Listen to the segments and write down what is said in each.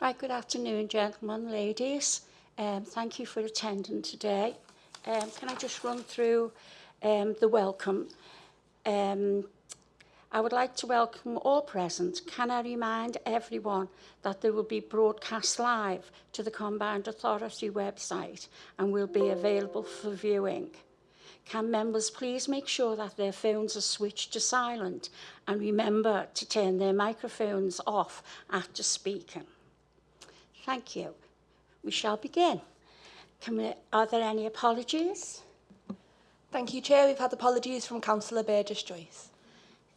Right, good afternoon, gentlemen, ladies. Um, thank you for attending today. Um, can I just run through um, the welcome? Um, I would like to welcome all present. Can I remind everyone that there will be broadcast live to the Combined Authority website and will be available for viewing. Can members please make sure that their phones are switched to silent and remember to turn their microphones off after speaking. Thank you. We shall begin. We, are there any apologies? Thank you, Chair. We've had apologies from Councillor Burgess Joyce.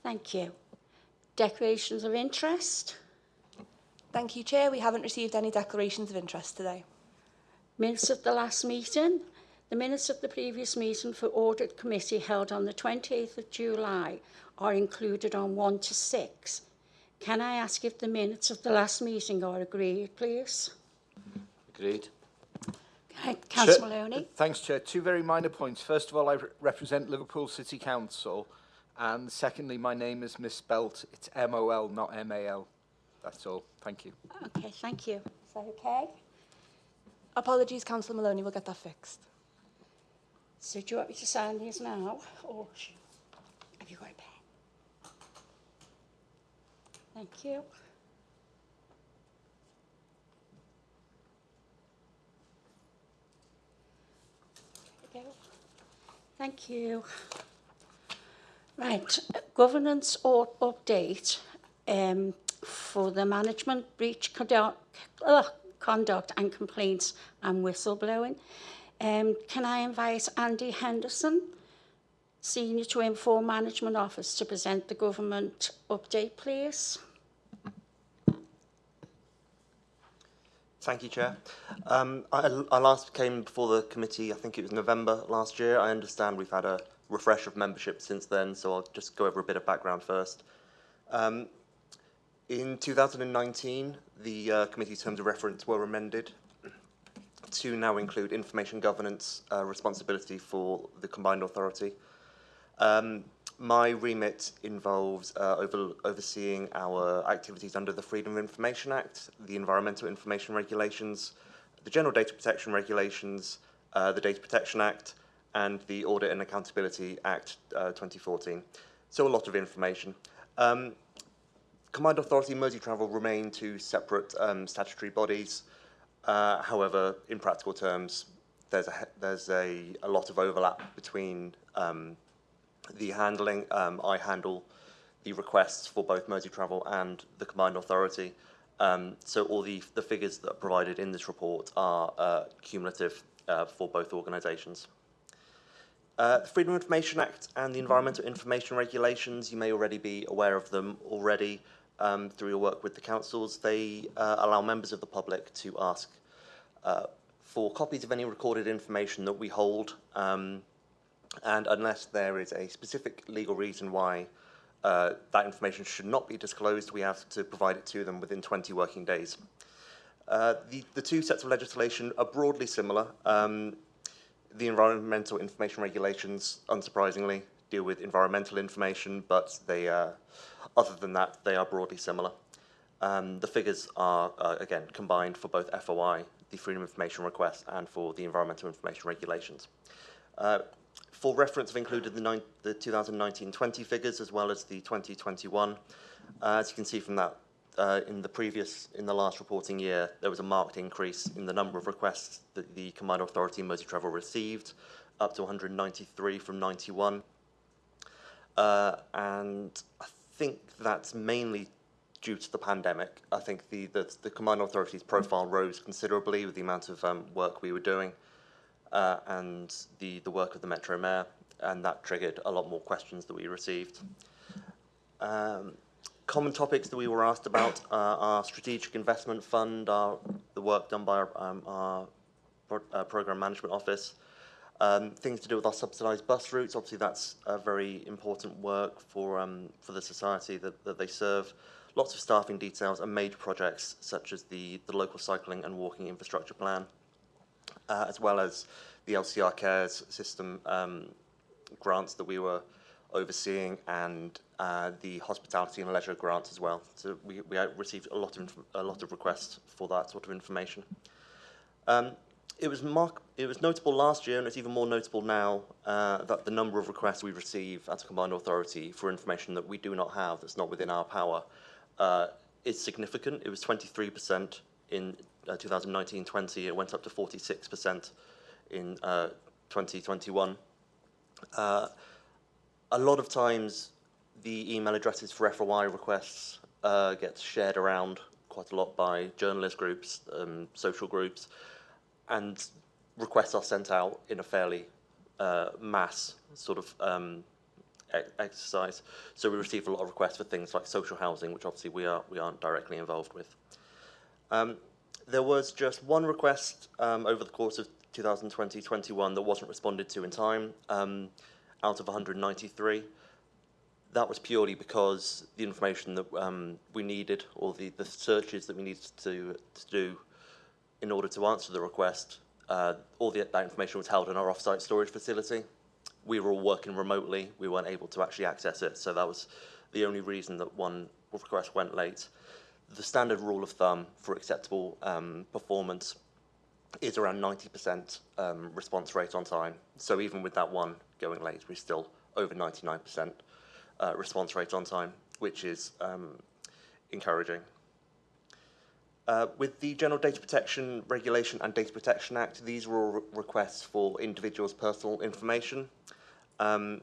Thank you. Declarations of interest? Thank you, Chair. We haven't received any declarations of interest today. Minutes of the last meeting? The minutes of the previous meeting for Audit Committee held on the 28th of July are included on 1 to 6. Can I ask if the minutes of the last meeting are agreed, please? Agreed. Okay, Councillor Chair- Moloney? Thanks, Chair. Two very minor points. First of all, I re- represent Liverpool City Council. And secondly, my name is misspelt. It's M-O-L, not M-A-L. That's all. Thank you. Okay, thank you. Is that okay? Apologies, Councillor Moloney. We'll get that fixed. So do you want me to sign these now? Or have you got a pen? Thank you. Thank you. Right, governance or update um, for the management breach conduct, conduct and complaints and whistleblowing. Um, can I invite Andy Henderson, Senior to Inform Management Office, to present the government update, please? Thank you, Chair. Um, I, I last came before the committee, I think it was November last year. I understand we've had a refresh of membership since then, so I'll just go over a bit of background first. Um, in 2019, the uh, committee terms of reference were amended to now include information governance uh, responsibility for the combined authority. Um, my remit involves uh, over, overseeing our activities under the Freedom of Information Act, the Environmental Information Regulations, the General Data Protection Regulations, uh, the Data Protection Act, and the Audit and Accountability Act uh, 2014. So a lot of information. Um, Combined Authority and Merseytravel remain two separate um, statutory bodies. Uh, however, in practical terms, there's a, there's a, a lot of overlap between um, the handling. Um, I handle the requests for both Merseytravel and the Combined Authority. Um, so all the, the figures that are provided in this report are uh, cumulative uh, for both organisations. Uh, the Freedom of Information Act and the Environmental Information Regulations, you may already be aware of them already um, through your work with the councils. They uh, allow members of the public to ask uh, for copies of any recorded information that we hold, um, and unless there is a specific legal reason why uh, that information should not be disclosed, we have to provide it to them within 20 working days. Uh, the, the two sets of legislation are broadly similar. Um, the environmental information regulations, unsurprisingly, deal with environmental information, but they, uh, other than that, they are broadly similar. Um, the figures are, uh, again, combined for both FOI, the Freedom of Information Request, and for the Environmental Information Regulations. For reference, I've included the, the 2019-20 figures as well as the 2021. Uh, as you can see from that, uh, in the previous, in the last reporting year, there was a marked increase in the number of requests that the Combined Authority Merseytravel received, up to 193 from 91. Uh, and I think that's mainly due to the pandemic. I think the, the, the Combined Authority's profile rose considerably with the amount of um, work we were doing uh, and the, the work of the Metro Mayor, and that triggered a lot more questions that we received. Um, common topics that we were asked about are our strategic investment fund, our, the work done by our, um, our pro uh, program management office, um, things to do with our subsidised bus routes. Obviously, that's a very important work for um, for the society that, that they serve. Lots of staffing details and major projects such as the the local cycling and walking infrastructure plan, uh, as well as the LCR Cares system um, grants that we were overseeing and uh, the hospitality and leisure grants as well. So we, we uh, received a lot of a lot of requests for that sort of information. Um, it was mark- it was notable last year, and it's even more notable now uh, that the number of requests we receive as a combined authority for information that we do not have, that's not within our power, uh, is significant. It was 23% in uh, 2019-20. It went up to 46% in uh, 2021. Uh, a lot of times, the email addresses for FOI requests uh, get shared around quite a lot by journalist groups, um, social groups, and requests are sent out in a fairly uh, mass sort of um, exercise. So we receive a lot of requests for things like social housing, which obviously we are we aren't directly involved with. Um, there was just one request um, over the course of 2020-21 that wasn't responded to in time, um, out of 193. That was purely because the information that um, we needed, or the, the searches that we needed to, to do in order to answer the request, uh, all the, that information was held in our off-site storage facility. We were all working remotely. We weren't able to actually access it, so that was the only reason that one request went late. The standard rule of thumb for acceptable um, performance is around 90% um, response rate on time. So even with that one going late, we're still over 99% uh, response rate on time, which is um, encouraging. Uh, with the General Data Protection Regulation and Data Protection Act, these were all re- requests for individuals' personal information. Um,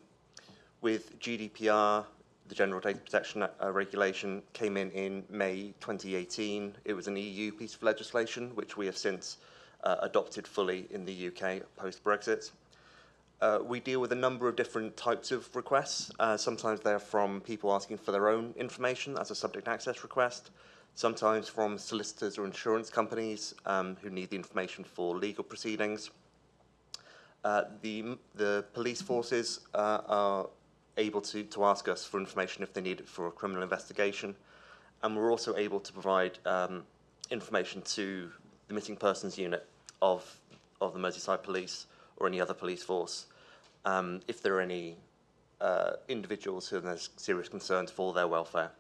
with GDPR, the General Data Protection uh, Regulation came in in May 2018. It was an EU piece of legislation, which we have since uh, adopted fully in the UK post-Brexit. Uh, we deal with a number of different types of requests. Uh, sometimes they're from people asking for their own information as a subject access request. Sometimes from solicitors or insurance companies um, who need the information for legal proceedings. Uh, the, the police forces uh, are able to, to ask us for information if they need it for a criminal investigation. And we're also able to provide um, information to the missing persons unit of, of the Merseyside Police or any other police force um, if there are any uh, individuals who there's serious concerns for their welfare.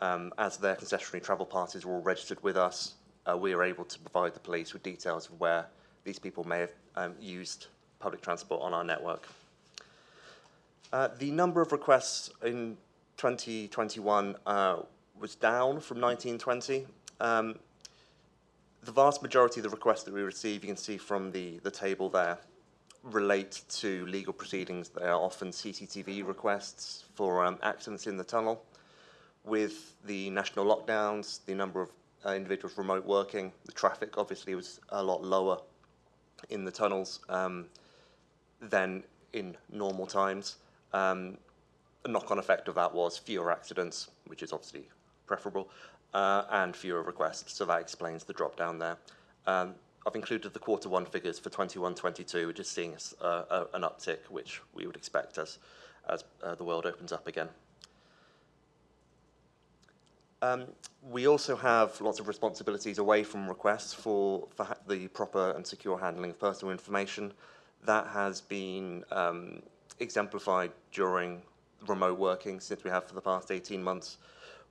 Um, as their concessionary travel parties are all registered with us, uh, we are able to provide the police with details of where these people may have um, used public transport on our network. Uh, the number of requests in 2021 uh, was down from 1920. Um, the vast majority of the requests that we receive, you can see from the, the table there, relate to legal proceedings. They are often CCTV requests for um, accidents in the tunnel. With the national lockdowns, the number of uh, individuals remote working, the traffic obviously was a lot lower in the tunnels um, than in normal times. Um, a knock-on effect of that was fewer accidents, which is obviously preferable, uh, and fewer requests. So that explains the drop down there. Um, I've included the quarter one figures for 21-22, which is seeing uh, uh, an uptick, which we would expect as, as uh, the world opens up again. Um, we also have lots of responsibilities away from requests for, for the proper and secure handling of personal information. That has been um, exemplified during remote working since we have for the past 18 months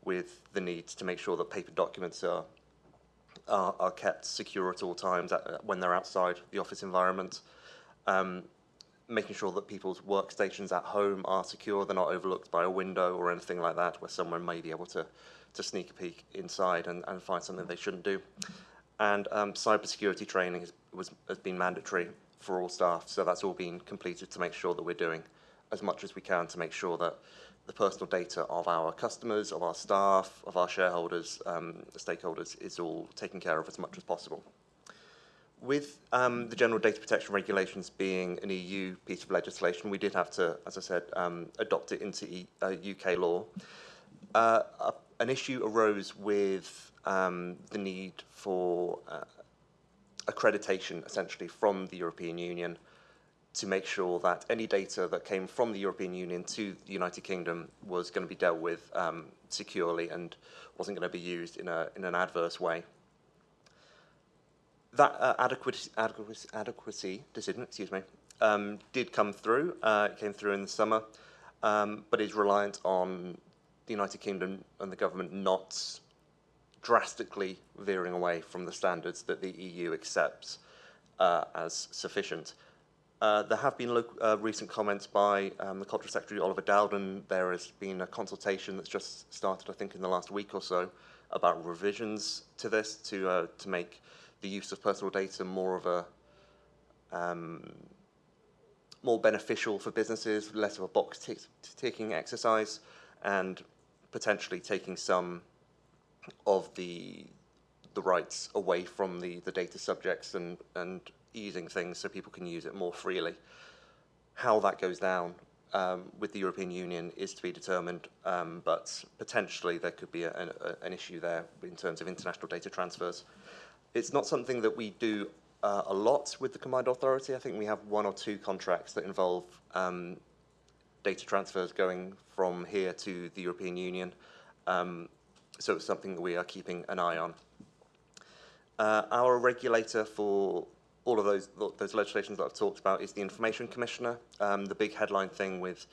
with the need to make sure that paper documents are, are, are kept secure at all times at, when they're outside the office environment. Um, making sure that people's workstations at home are secure, they're not overlooked by a window or anything like that, where someone may be able to, to sneak a peek inside and, and find something they shouldn't do. And um, cybersecurity training has, was, has been mandatory for all staff, so that's all been completed to make sure that we're doing as much as we can to make sure that the personal data of our customers, of our staff, of our shareholders, um, stakeholders is all taken care of as much as possible. With um, the General Data Protection Regulations being an EU piece of legislation, we did have to, as I said, um, adopt it into e- uh, UK law. Uh, an issue arose with um, the need for uh, accreditation, essentially, from the European Union to make sure that any data that came from the European Union to the United Kingdom was going to be dealt with um, securely and wasn't going to be used in, a, in an adverse way that uh, adequacy, adequacy, adequacy decision, excuse me, um, did come through. Uh, it came through in the summer, um, but is reliant on the United Kingdom and the government not drastically veering away from the standards that the EU accepts uh, as sufficient. Uh, there have been uh, recent comments by um, the Culture Secretary Oliver Dowden. There has been a consultation that's just started, I think, in the last week or so, about revisions to this to uh, to make the use of personal data more of a um, more beneficial for businesses, less of a box ticking exercise, and potentially taking some of the the rights away from the, the data subjects and, and easing things so people can use it more freely. How that goes down um, with the European Union is to be determined, um, but potentially there could be a, a, an issue there in terms of international data transfers. It's not something that we do uh, a lot with the Combined Authority. I think we have one or two contracts that involve um, data transfers going from here to the European Union. Um, so it's something that we are keeping an eye on. Uh, our regulator for all of those those legislations that I've talked about is the Information Commissioner. Um, the big headline thing with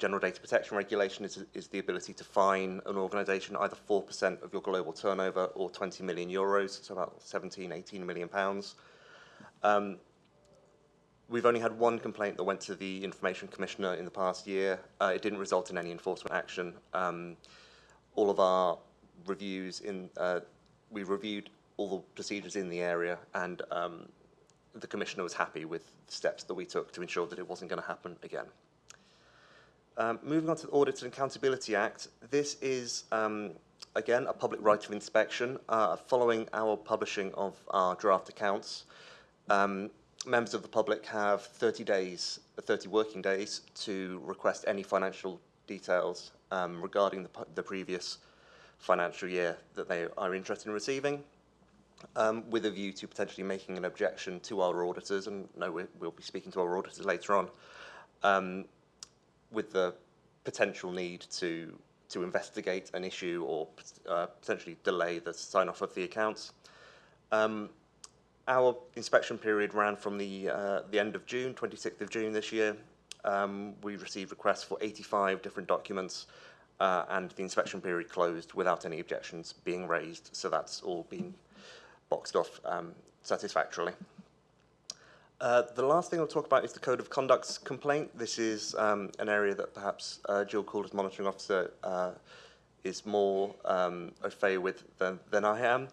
general data protection regulation is, is the ability to fine an organisation either 4% of your global turnover or 20 million euros, so about 17, 18 million pounds. Um, we've only had one complaint that went to the Information Commissioner in the past year. Uh, it didn't result in any enforcement action. Um, all of our reviews in, uh, we reviewed all the procedures in the area and um, the Commissioner was happy with the steps that we took to ensure that it wasn't going to happen again. Um, moving on to the Audit and Accountability Act, this is, um, again, a public right of inspection. Uh, following our publishing of our draft accounts, um, members of the public have 30 days, 30 working days to request any financial details um, regarding the, the previous financial year that they are interested in receiving, um, with a view to potentially making an objection to our auditors, and no, we, we'll be speaking to our auditors later on, um, with the potential need to to investigate an issue or uh, potentially delay the sign-off of the accounts. Um, our inspection period ran from the uh, the end of June, 26th of June this year. Um, we received requests for 85 different documents, uh, and the inspection period closed without any objections being raised. So that's all been boxed off um, satisfactorily. Uh, the last thing I'll talk about is the Code of Conduct's complaint. This is um, an area that perhaps uh, Jill Calder's monitoring officer uh, is more um, au fait with than, than I am.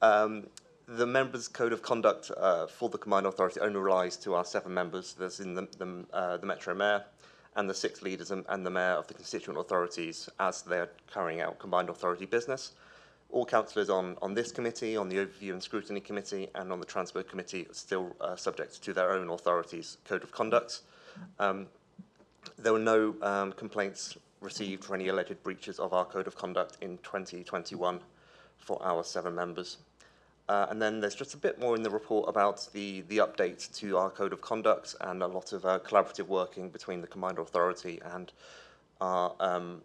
Um, the members' code of conduct uh, for the combined authority only relies to our seven members. There's in the, the, uh, the Metro Mayor and the six leaders and, and the Mayor of the constituent authorities as they're carrying out combined authority business. All councillors on, on this committee, on the Overview and Scrutiny Committee and on the Transfer Committee are still uh, subject to their own authority's code of conduct. Um, there were no um, complaints received for any alleged breaches of our code of conduct in 2021 for our seven members. Uh, and then there's just a bit more in the report about the, the update to our code of conduct and a lot of uh, collaborative working between the combined authority and our, um,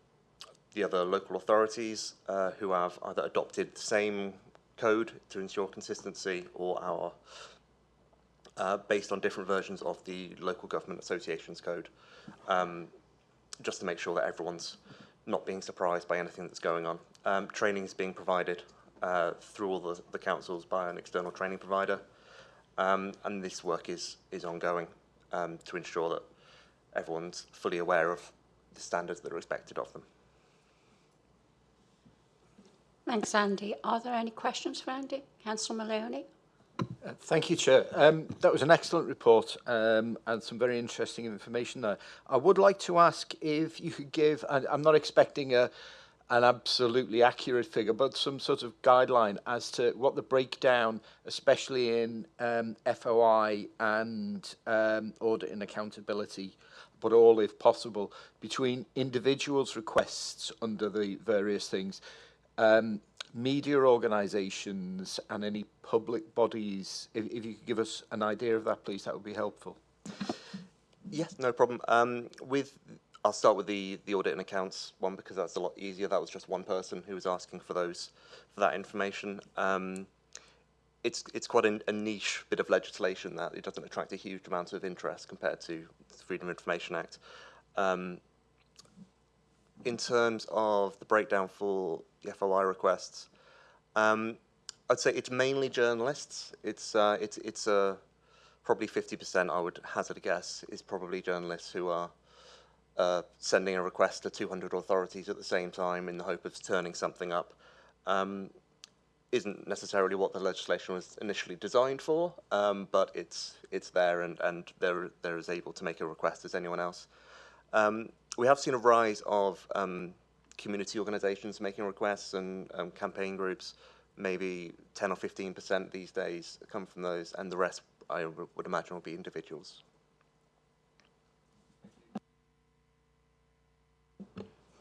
the other local authorities uh, who have either adopted the same code to ensure consistency or our uh, based on different versions of the local government associations code um, just to make sure that everyone's not being surprised by anything that's going on. Um, training is being provided uh, through all the, the councils by an external training provider. Um, and this work is, is ongoing um, to ensure that everyone's fully aware of the standards that are expected of them. Thanks, Andy. Are there any questions for Andy? Councillor Moloney? Uh, Thank you, Chair. Um, that was an excellent report um, and some very interesting information there. I would like to ask if you could give, and I'm not expecting a, an absolutely accurate figure, but some sort of guideline as to what the breakdown, especially in um, FOI and um, audit and accountability, but all if possible, between individuals' requests under the various things, um, media organisations and any public bodies. If, if you could give us an idea of that, please, that would be helpful. Yes, no problem. Um, with I'll start with the, the audit and accounts one because that's a lot easier. That was just one person who was asking for those for that information. Um, it's it's quite a, a niche bit of legislation that it doesn't attract a huge amount of interest compared to the Freedom of Information Act. Um, in terms of the breakdown for the FOI requests, um, I'd say it's mainly journalists. It's uh, it's it's uh, probably fifty percent. I would hazard a guess is probably journalists who are uh, sending a request to 200 authorities at the same time in the hope of turning something up. Um, isn't necessarily what the legislation was initially designed for, um, but it's it's there and and they're they're as able to make a request as anyone else. Um, we have seen a rise of um, community organisations making requests and um, campaign groups. Maybe 10 or 15 percent these days come from those, and the rest I would imagine will be individuals.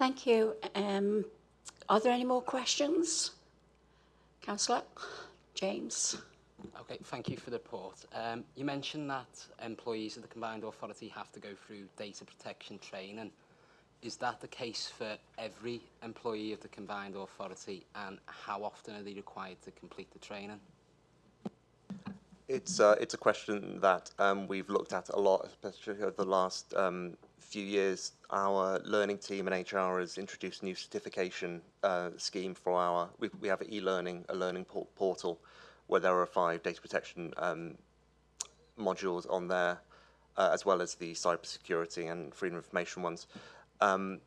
Thank you. Um, are there any more questions? Councillor James. Okay, thank you for the report. Um, you mentioned that employees of the Combined Authority have to go through data protection training. Is that the case for every employee of the Combined Authority and how often are they required to complete the training? It's uh, it's a question that um, we've looked at a lot, especially over the last um, few years. Our learning team and HR has introduced a new certification uh, scheme for our. We, we have e-learning, a learning por portal, where there are five data protection um, modules on there, uh, as well as the cybersecurity and freedom of information ones. Um,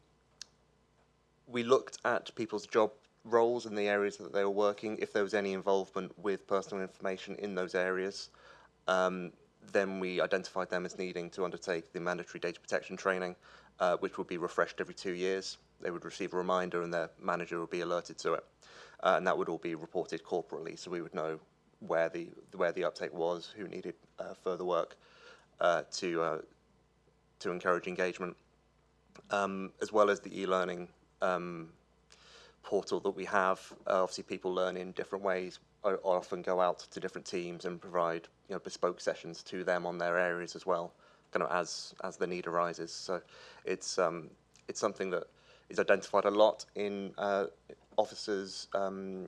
we looked at people's job roles in the areas that they were working, if there was any involvement with personal information in those areas, um, then we identified them as needing to undertake the mandatory data protection training, uh, which would be refreshed every two years. They would receive a reminder and their manager would be alerted to it. Uh, and that would all be reported corporately, so we would know where the, where the uptake was, who needed uh, further work uh, to, uh, to encourage engagement, um, as well as the e-learning um, portal that we have. Uh, obviously, people learn in different ways. I often go out to different teams and provide you know bespoke sessions to them on their areas as well, kind of as as the need arises. So it's um, it's something that is identified a lot in uh, officers, um,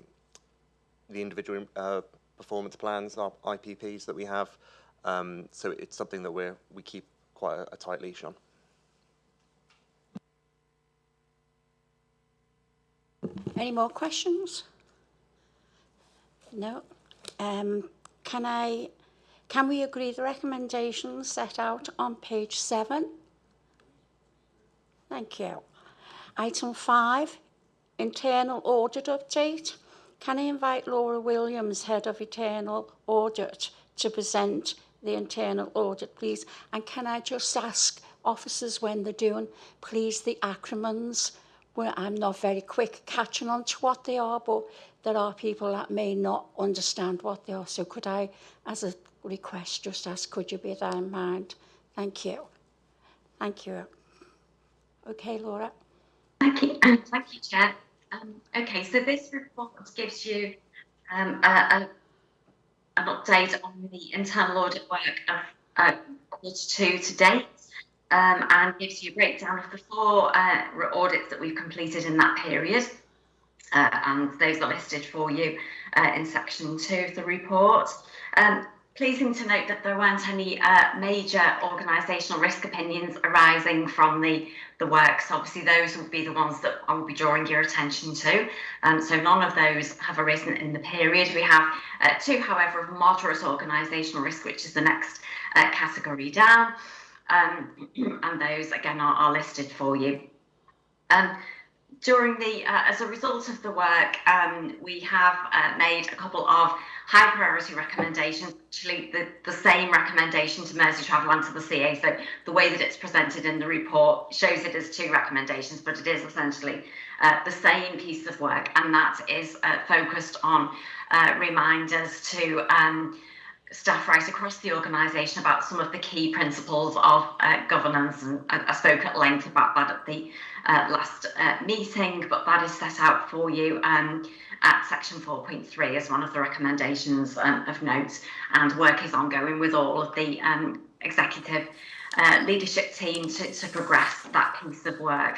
the individual uh, performance plans, our IPPs that we have. Um, so it's something that we we keep quite a, a tight leash on. Any more questions? No. Um, can I, can we agree the recommendations set out on page seven? Thank you. Item five, internal audit update. Can I invite Laura Williams, Head of Internal Audit, to present the internal audit, please? And can I just ask officers when they're doing, please, the acronyms well, I'm not very quick catching on to what they are, but there are people that may not understand what they are. So could I, as a request, just ask, could you bear that in mind? Thank you. Thank you. Okay, Laura. Thank you, um, thank you, Chair. Um, okay, so this report gives you um, a, a, an update on the internal audit work of uh, quarter two to date um, and gives you a breakdown of the four uh, audits that we've completed in that period. Uh, and those are listed for you uh, in section two of the report. Um, pleasing to note that there weren't any uh, major organisational risk opinions arising from the, the works. Obviously, those would be the ones that I will be drawing your attention to. Um, so none of those have arisen in the period. We have uh, two, however, of moderate organisational risk, which is the next uh, category down um, and those again are, are, listed for you. Um, during the, uh, as a result of the work, um, we have uh, made a couple of high priority recommendations, actually the, the same recommendation to Merseytravel and to the CA. So the way that it's presented in the report shows it as two recommendations, but it is essentially uh, the same piece of work, and that is uh, focused on uh, reminders to um, staff right across the organisation about some of the key principles of uh, governance, and I, I, spoke at length about that at the uh, last uh, meeting, but that is set out for you um, at section 4.3 as one of the recommendations um, of note, and work is ongoing with all of the um, executive uh, leadership team to, to progress that piece of work.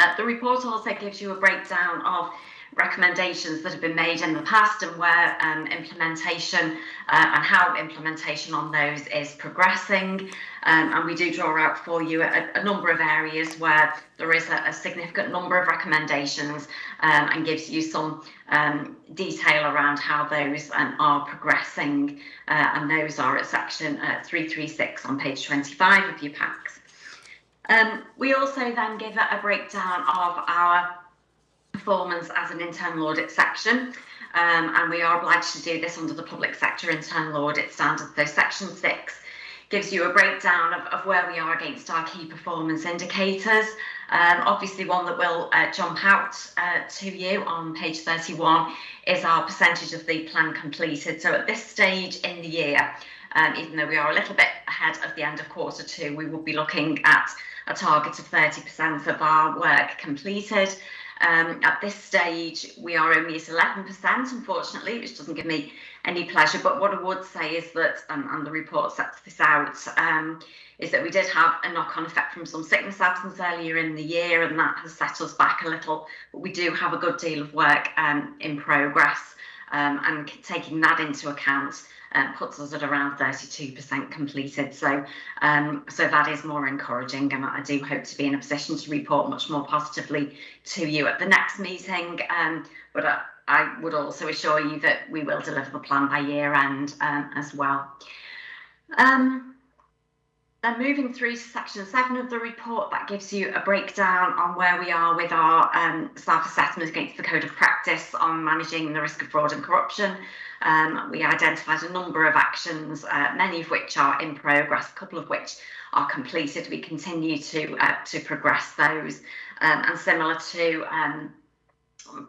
Uh, the report also gives you a breakdown of recommendations that have been made in the past and where um, implementation uh, and how implementation on those is progressing. Um, and we do draw out for you a, a number of areas where there is a, a significant number of recommendations um, and gives you some um, detail around how those um, are progressing. Uh, and those are at section uh, 336 on page 25 of your packs. Um, we also then give a, a breakdown of our performance as an internal audit section. Um, and we are obliged to do this under the public sector internal audit standards. So section six gives you a breakdown of, of where we are against our key performance indicators. Um, obviously one that will uh, jump out uh, to you on page 31 is our percentage of the plan completed. So at this stage in the year, um, even though we are a little bit ahead of the end of quarter two, we will be looking at a target of 30% of our work completed. Um, at this stage, we are only at 11%, unfortunately, which doesn't give me any pleasure. But what I would say is that, um, and the report sets this out, um, is that we did have a knock-on effect from some sickness absence earlier in the year, and that has set us back a little. But we do have a good deal of work um, in progress, um, and taking that into account, um, puts us at around 32% completed. So, um, so that is more encouraging, and I do hope to be in a position to report much more positively to you at the next meeting. Um, but I, I would also assure you that we will deliver the plan by year end um, as well. Um, moving through to section seven of the report, that gives you a breakdown on where we are with our um, staff assessment against the code of practice on managing the risk of fraud and corruption. Um, we identified a number of actions, uh, many of which are in progress, a couple of which are completed. We continue to uh, to progress those, um, and similar to um,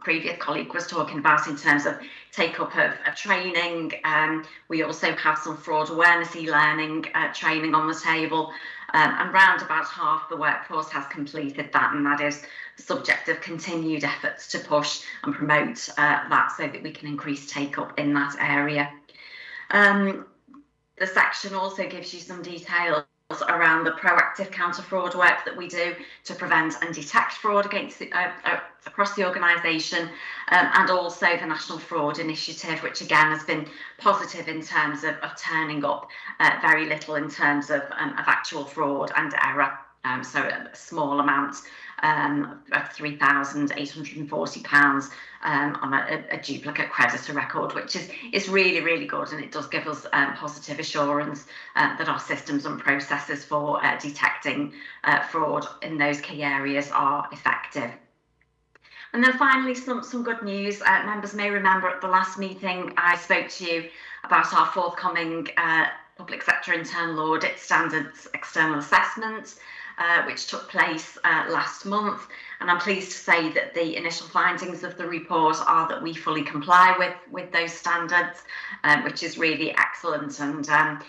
previous colleague was talking about in terms of take up of, of training. Um, we also have some fraud awareness e-learning uh, training on the table um, and round about half the workforce has completed that and that is the subject of continued efforts to push and promote uh, that so that we can increase take up in that area. Um, the section also gives you some detail around the proactive counter fraud work that we do to prevent and detect fraud against the, uh, uh, across the organisation um, and also the National Fraud Initiative which again has been positive in terms of, of turning up uh, very little in terms of, um, of actual fraud and error um, so a small amount um, of £3,840 um, on a, a, duplicate creditor record, which is, is really, really good. And it does give us um, positive assurance uh, that our systems and processes for uh, detecting uh, fraud in those key areas are effective. And then finally, some, some good news. Uh, members may remember at the last meeting, I spoke to you about our forthcoming uh, public sector internal audit standards external assessment uh, which took place uh, last month. And I'm pleased to say that the initial findings of the report are that we fully comply with, with those standards, um, which is really excellent. And um,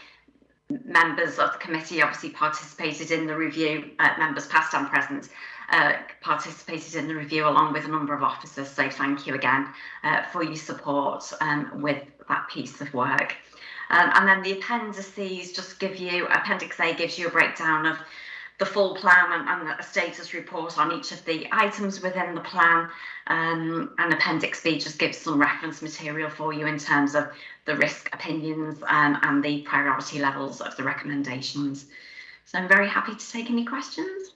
members of the committee obviously participated in the review, uh, members past and present, uh, participated in the review along with a number of officers. So thank you again uh, for your support um, with that piece of work. Um, and then the appendices just give you, Appendix A gives you a breakdown of the full plan and, and, a status report on each of the items within the plan. Um, and Appendix B just gives some reference material for you in terms of the risk opinions um, and the priority levels of the recommendations. So I'm very happy to take any questions.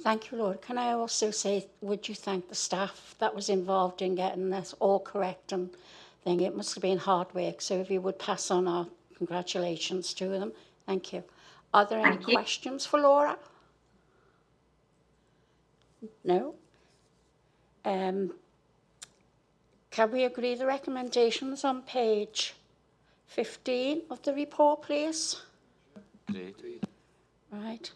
Thank you, Laura. Can I also say, would you thank the staff that was involved in getting this all correct and thing? It must have been hard work. So if you would pass on our congratulations to them. Thank you. Are there any you. questions for Laura? No? Um, can we agree the recommendations on page 15 of the report, please? Right.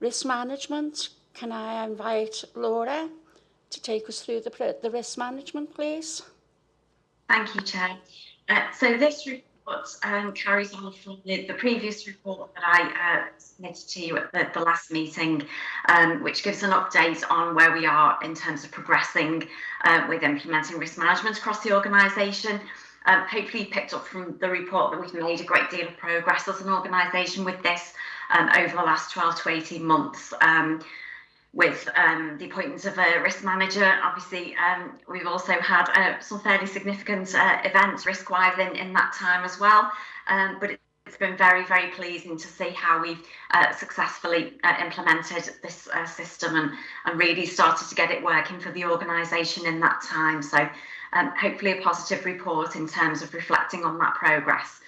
Risk management, can I invite Laura to take us through the, the risk management, please? Thank you, Chair. Uh, so this report um, carries on from the, the, previous report that I uh, submitted to you at the, the last meeting, um, which gives an update on where we are in terms of progressing uh, with implementing risk management across the organisation. Um, hopefully you picked up from the report that we've made a great deal of progress as an organisation with this um, over the last 12 to 18 months. Um, with um, the appointment of a risk manager. Obviously, um, we've also had uh, some fairly significant uh, events risk-wise in, in that time as well. Um, but it's been very, very pleasing to see how we've uh, successfully uh, implemented this uh, system and, and really started to get it working for the organisation in that time. So um, hopefully a positive report in terms of reflecting on that progress.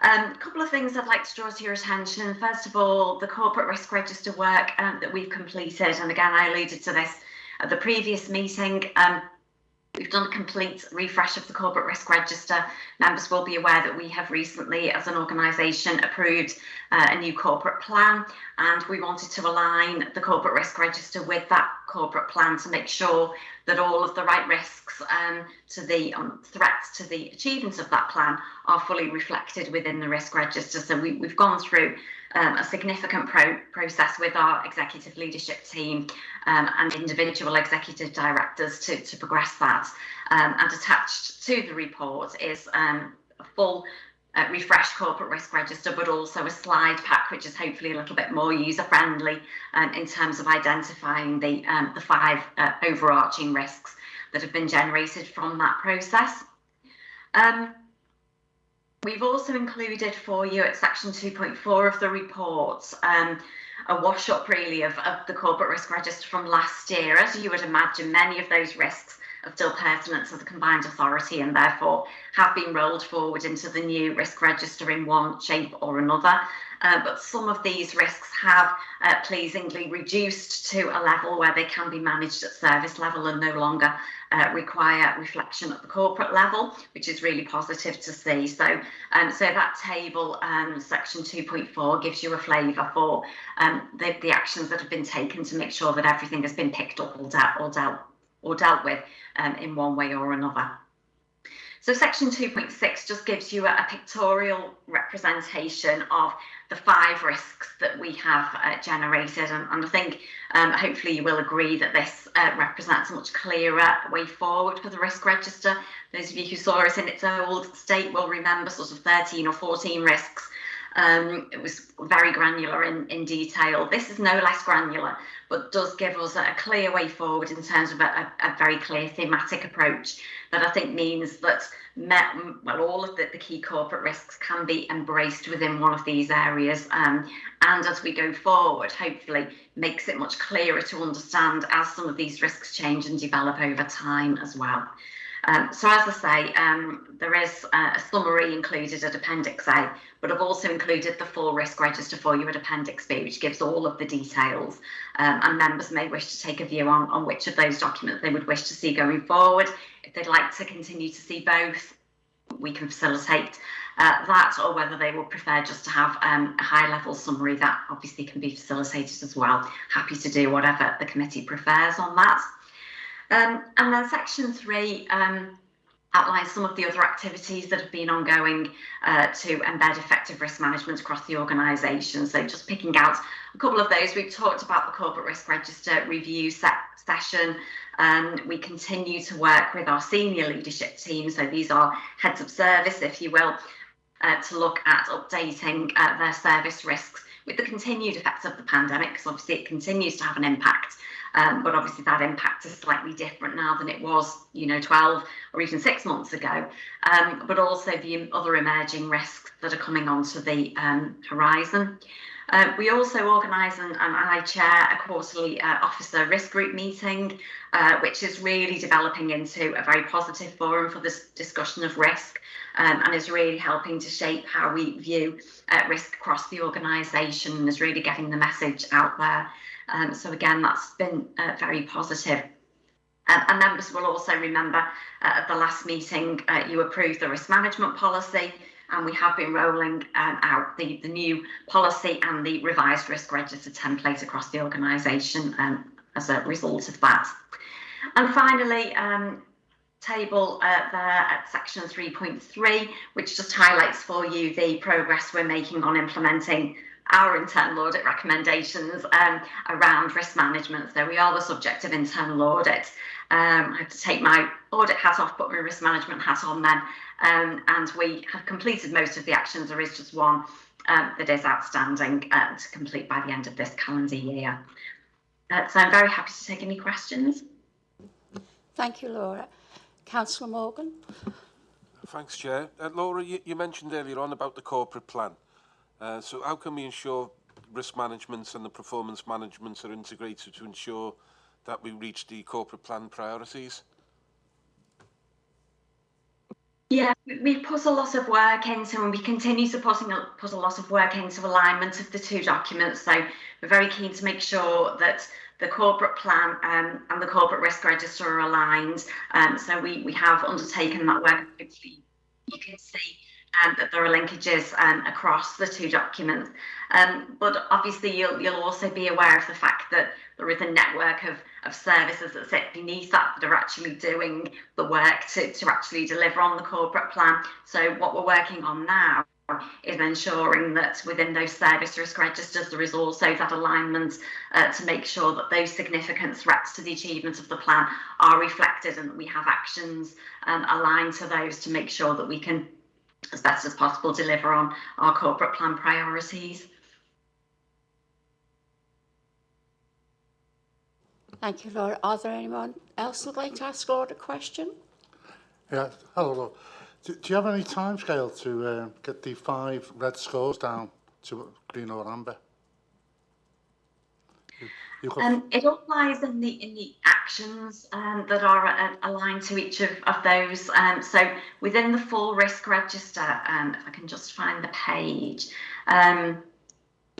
A um, couple of things I'd like to draw to your attention. First of all, the corporate risk register work um, that we've completed, and again, I alluded to this at the previous meeting. Um, We've done a complete refresh of the corporate risk register. Members will be aware that we have recently, as an organisation, approved uh, a new corporate plan and we wanted to align the corporate risk register with that corporate plan to make sure that all of the right risks um, to the um, threats to the achievements of that plan are fully reflected within the risk register. So we, have gone through um, a significant pro process with our executive leadership team um, and individual executive directors to, to progress that. Um, and attached to the report is um, a full uh, refreshed corporate risk register, but also a slide pack, which is hopefully a little bit more user friendly um, in terms of identifying the, um, the five uh, overarching risks that have been generated from that process. Um, We've also included for you at section 2.4 of the report um, a wash up really of, of the corporate risk register from last year. As you would imagine, many of those risks are still pertinent to the combined authority and therefore have been rolled forward into the new risk register in one shape or another. Uh, but some of these risks have uh, pleasingly reduced to a level where they can be managed at service level and no longer uh, require reflection at the corporate level, which is really positive to see. So, um, so that table, um, section 2.4, gives you a flavour for um, the, the actions that have been taken to make sure that everything has been picked up or dealt, or dealt, or dealt with um, in one way or another. So section 2.6 just gives you a, a, pictorial representation of the five risks that we have uh, generated. And, and, I think um, hopefully you will agree that this uh, represents a much clearer way forward for the risk register. Those of you who saw it in its old state will remember sort of 13 or 14 risks. Um, it was very granular in, in detail. This is no less granular, but does give us a, clear way forward in terms of a, a, a very clear thematic approach that I think means that met, well, all of the, the key corporate risks can be embraced within one of these areas. Um, and as we go forward, hopefully makes it much clearer to understand as some of these risks change and develop over time as well. Um, so as I say, um, there is a summary included at Appendix A, but I've also included the full risk register for you at Appendix B, which gives all of the details. Um, and members may wish to take a view on, on which of those documents they would wish to see going forward. If they'd like to continue to see both, we can facilitate uh, that, or whether they would prefer just to have um, a high level summary, that obviously can be facilitated as well. Happy to do whatever the committee prefers on that. Um, and then section three um, outlines some of the other activities that have been ongoing uh, to embed effective risk management across the organisation. So just picking out a couple of those, we've talked about the corporate risk register review se session. Um, we continue to work with our senior leadership team. So these are heads of service, if you will, uh, to look at updating uh, their service risks with the continued effects of the pandemic, because obviously it continues to have an impact um, but obviously that impact is slightly different now than it was, you know, 12 or even six months ago. Um, but also the other emerging risks that are coming onto the um, horizon. Uh, we also organise and, and, I chair a quarterly uh, officer risk group meeting, uh, which is really developing into a very positive forum for this discussion of risk um, and is really helping to shape how we view uh, risk across the organisation and is really getting the message out there. Um, so again, that's been uh, very positive. Um, and members will also remember uh, at the last meeting, uh, you approved the risk management policy and we have been rolling um, out the, the new policy and the revised risk register template across the organisation um, as a result of that. And finally, um, table uh, there at section 3.3, which just highlights for you the progress we're making on implementing our internal audit recommendations um, around risk management. So we are the subject of internal audit. Um, I have to take my audit hat off, put my risk management hat on then. Um, and we have completed most of the actions. There is just one um, that is outstanding uh, to complete by the end of this calendar year. Uh, so I'm very happy to take any questions. Thank you, Laura. Councillor Morgan? Thanks, Chair. Uh, Laura, you, you mentioned earlier on about the corporate plan. Uh, so how can we ensure risk management and the performance management are integrated to ensure that we reach the corporate plan priorities? Yeah, we- put a lot of work into, and we continue to put, put a lot of work into alignment of the two documents. So we're very keen to make sure that the corporate plan um, and the corporate risk register are aligned. Um, so we, we have undertaken that work. Hopefully, you can see um, that there are linkages um, across the two documents. Um, but obviously, you'll, you'll also be aware of the fact that there is a network of, of services that sit beneath that that are actually doing the work to, to actually deliver on the corporate plan. So what we're working on now is ensuring that within those service risk registers there is also that alignment uh, to make sure that those significant threats to the achievement of the plan are reflected and that we have actions um, aligned to those to make sure that we can as best as possible deliver on our corporate plan priorities. Thank you, Laura. Are there anyone else who'd like to ask Laura a question? Yeah, hello. Laura. Do, do you have any timescale to uh, get the five red scores down to green or amber? Um, it all lies in the in the actions um, that are uh, aligned to each of, of those. Um, so within the full risk register, um, if I can just find the page, um,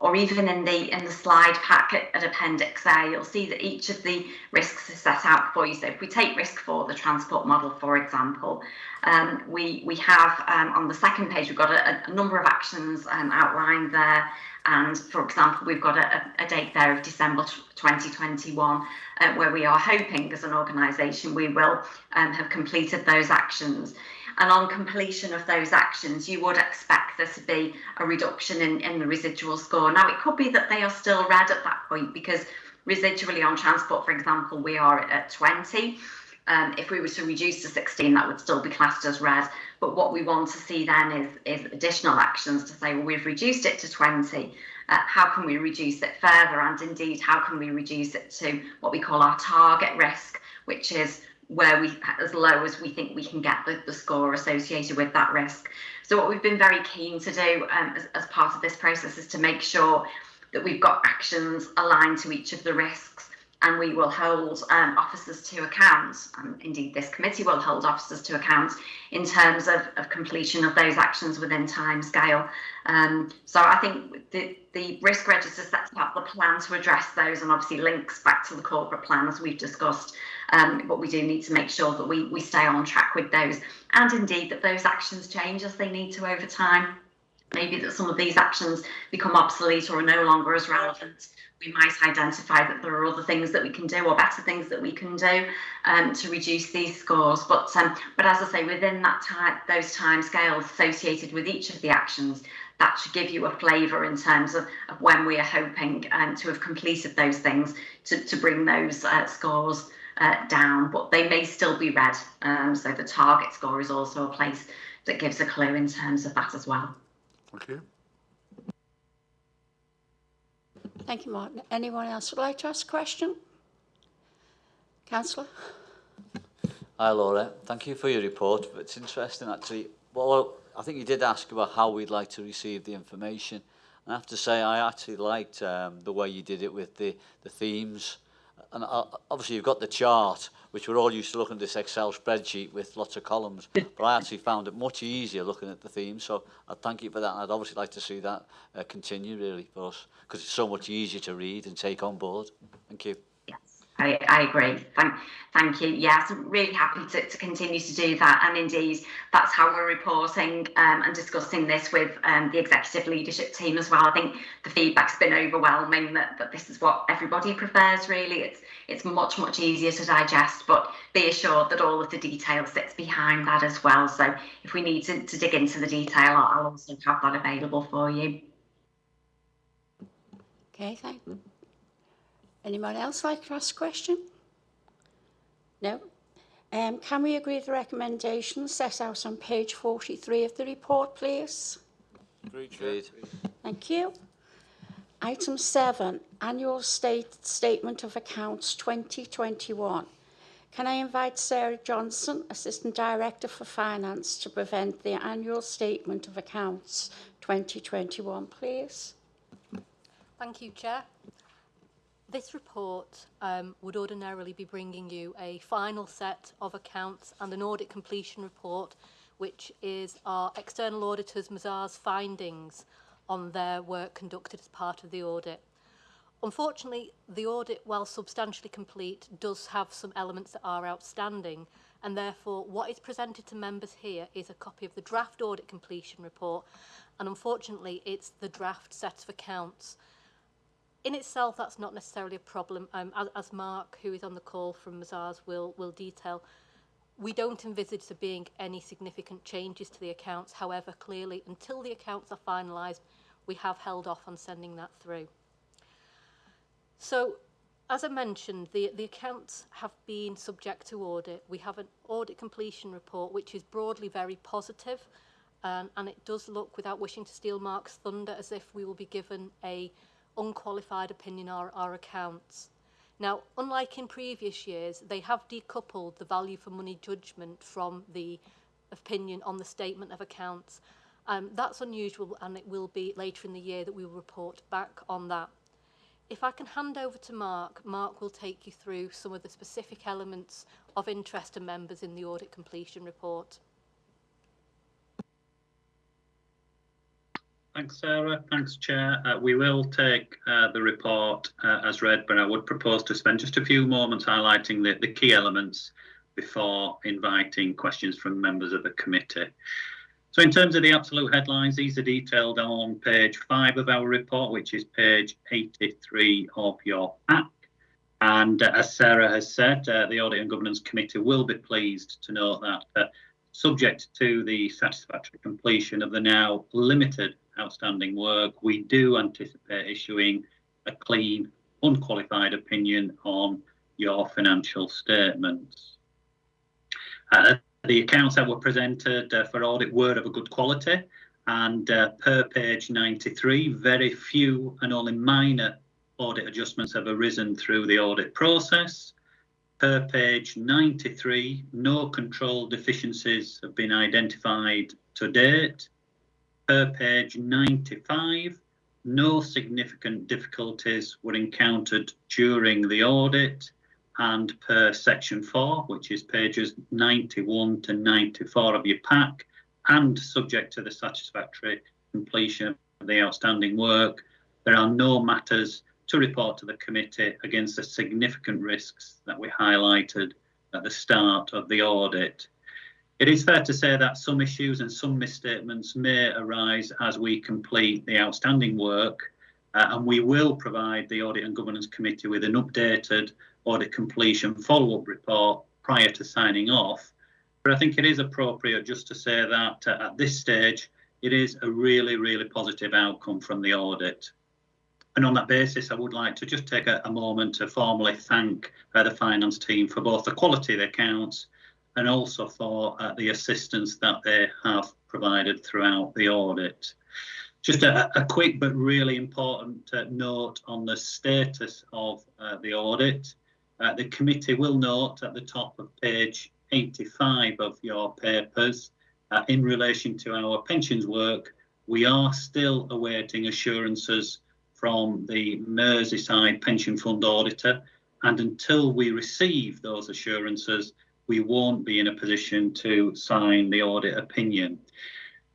or even in the in the slide pack at, at Appendix A, you'll see that each of the risks is set out for you. So if we take risk for the transport model, for example, um, we we have um, on the second page we've got a, a number of actions um, outlined there. And for example, we've got a, a date there of December 2021, uh, where we are hoping as an organisation we will um, have completed those actions. And on completion of those actions, you would expect there to be a reduction in, in the residual score. Now, it could be that they are still red at that point because residually on transport, for example, we are at 20. Um, if we were to reduce to 16, that would still be classed as red. But what we want to see then is, is additional actions to say, well, we've reduced it to 20. Uh, how can we reduce it further? And indeed, how can we reduce it to what we call our target risk, which is where we, as low as we think we can get the, the score associated with that risk. So what we've been very keen to do um, as, as part of this process is to make sure that we've got actions aligned to each of the risks and we will hold um, officers to account, and indeed this committee will hold officers to account in terms of, of completion of those actions within time scale. Um, so I think the, the risk register sets out the plan to address those and obviously links back to the corporate plan as we've discussed. Um, but we do need to make sure that we, we stay on track with those and indeed that those actions change as they need to over time. Maybe that some of these actions become obsolete or are no longer as relevant we might identify that there are other things that we can do or better things that we can do um, to reduce these scores. But um, but as I say, within that time, those time scales associated with each of the actions, that should give you a flavour in terms of, of when we are hoping um, to have completed those things to, to bring those uh, scores uh, down. But they may still be red. Um, so the target score is also a place that gives a clue in terms of that as well. Thank you. Thank you, Martin. Anyone else would like to ask a question? Councillor? Hi Laura, thank you for your report. It's interesting actually. Well, I think you did ask about how we'd like to receive the information. And I have to say I actually liked um, the way you did it with the, the themes. and uh, obviously you've got the chart, which we're all used to looking at this Excel spreadsheet with lots of columns, but I actually found it much easier looking at the themes, so I thank you for that, and I'd obviously like to see that uh, continue, really, for us, because it's so much easier to read and take on board. Thank you. I, I agree. Thank, thank you. Yes, I'm really happy to, to continue to do that. And indeed, that's how we're reporting um, and discussing this with um, the executive leadership team as well. I think the feedback's been overwhelming that, that this is what everybody prefers, really. It's, it's much, much easier to digest, but be assured that all of the detail sits behind that as well. So if we need to, to dig into the detail, I'll, I'll also have that available for you. Okay, thank you. Anyone else like to ask a question? No? Um, can we agree the recommendations set out on page 43 of the report, please? Agreed, Agreed. Thank you. Item 7, Annual State Statement of Accounts 2021. Can I invite Sarah Johnson, Assistant Director for Finance, to present the Annual Statement of Accounts 2021, please? Thank you, Chair. This report um, would ordinarily be bringing you a final set of accounts and an audit completion report, which is our external auditors Mazars findings on their work conducted as part of the audit. Unfortunately, the audit, while substantially complete, does have some elements that are outstanding, and therefore what is presented to members here is a copy of the draft audit completion report, and unfortunately it's the draft set of accounts. In itself, that's not necessarily a problem, um, as, as Mark, who is on the call from Mazars, will, will detail. We don't envisage there being any significant changes to the accounts. However, clearly, until the accounts are finalised, we have held off on sending that through. So, as I mentioned, the, the accounts have been subject to audit. We have an audit completion report which is broadly very positive, um, and it does look, without wishing to steal Mark's thunder, as if we will be given a unqualified opinion on our, our accounts. Now, unlike in previous years, they have decoupled the value for money judgment from the opinion on the statement of accounts. Um, that's unusual and it will be later in the year that we will report back on that. If I can hand over to Mark, Mark will take you through some of the specific elements of interest to members in the audit completion report. Thanks, Sarah. Thanks, Chair. Uh, we will take uh, the report uh, as read, but I would propose to spend just a few moments highlighting the, the key elements before inviting questions from members of the committee. So in terms of the absolute headlines, these are detailed on page five of our report, which is page 83 of your pack. And uh, as Sarah has said, uh, the Audit and Governance Committee will be pleased to note that uh, subject to the satisfactory completion of the now limited outstanding work, we do anticipate issuing a clean, unqualified opinion on your financial statements. Uh, the accounts that were presented uh, for audit were of a good quality and uh, per page 93, very few and only minor audit adjustments have arisen through the audit process. Per page 93, no control deficiencies have been identified to date. Per page 95, no significant difficulties were encountered during the audit and per section 4, which is pages 91 to 94 of your pack, and subject to the satisfactory completion of the outstanding work, there are no matters to report to the committee against the significant risks that we highlighted at the start of the audit. It is fair to say that some issues and some misstatements may arise as we complete the outstanding work, uh, and we will provide the Audit and Governance Committee with an updated audit completion follow-up report prior to signing off. But I think it is appropriate just to say that uh, at this stage, it is a really, really positive outcome from the audit. And on that basis, I would like to just take a, a moment to formally thank uh, the finance team for both the quality of the accounts and also for uh, the assistance that they have provided throughout the audit. Just a, a quick but really important uh, note on the status of uh, the audit. Uh, the committee will note at the top of page 85 of your papers, uh, in relation to our pensions work, we are still awaiting assurances from the Merseyside Pension Fund auditor. And until we receive those assurances, we won't be in a position to sign the audit opinion.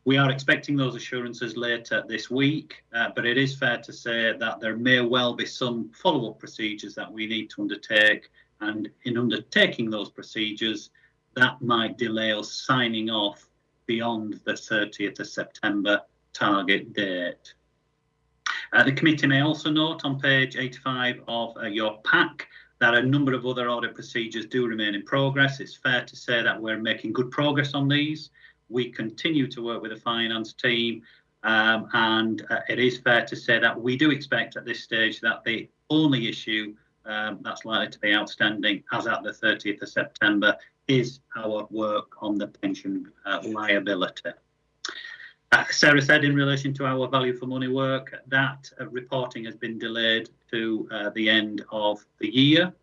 We are expecting those assurances later this week, uh, but it is fair to say that there may well be some follow-up procedures that we need to undertake. And in undertaking those procedures, that might delay us signing off beyond the 30th of September target date. Uh, the committee may also note on page 85 of uh, your pack that a number of other audit procedures do remain in progress. It's fair to say that we're making good progress on these. We continue to work with the finance team um, and uh, it is fair to say that we do expect at this stage that the only issue um, that's likely to be outstanding as at the 30th of September is our work on the pension uh, liability. Uh, Sarah said in relation to our value for money work, that uh, reporting has been delayed to uh, the end of the year.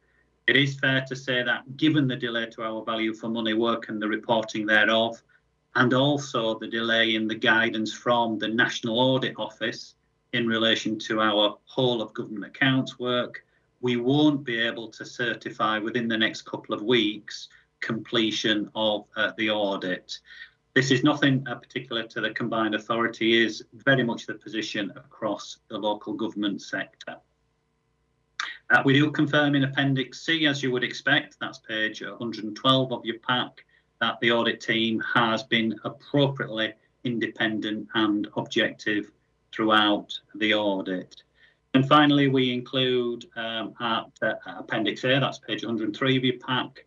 It is fair to say that given the delay to our value for money work and the reporting thereof, and also the delay in the guidance from the National Audit Office in relation to our whole of government accounts work, we won't be able to certify within the next couple of weeks completion of uh, the audit. This is nothing uh, particular to the combined authority, is very much the position across the local government sector. Uh, we do confirm in Appendix C, as you would expect, that's page 112 of your pack, that the audit team has been appropriately independent and objective throughout the audit. And finally, we include um, at uh, Appendix A, that's page 103 of your pack,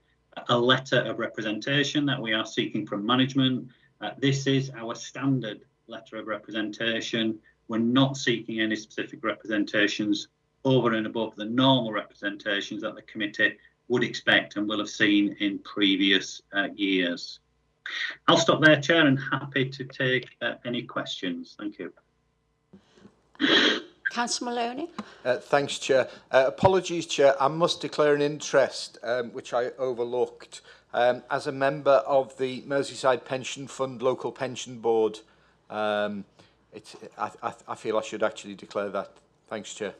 a letter of representation that we are seeking from management. Uh, this is our standard letter of representation. We're not seeking any specific representations over and above the normal representations that the committee would expect and will have seen in previous uh, years. I'll stop there, Chair, and happy to take uh, any questions. Thank you. Councillor Moloney? Uh, thanks, Chair. Uh, apologies, Chair. I must declare an interest, um, which I overlooked. Um, as a member of the Merseyside Pension Fund Local Pension Board, um, it's, I, I, I feel I should actually declare that. Thanks, Chair.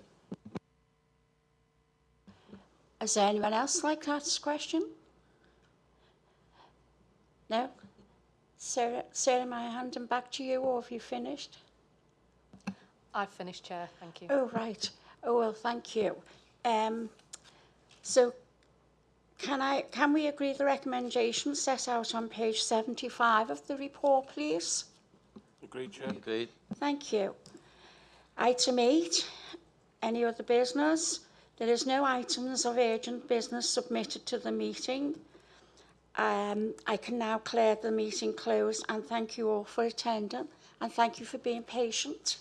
Is there anyone else like to ask a question? No? Sarah, Sarah, may I hand them back to you or have you finished? I've finished, Chair. Thank you. Oh, right. Oh, well, thank you. Um, so can I, can we agree the recommendations set out on page 75 of the report, please? Agreed, Chair. Agreed. Thank you. Item eight, Any other business? There is no items of urgent business submitted to the meeting. Um, I can now declare the meeting closed and thank you all for attending and thank you for being patient.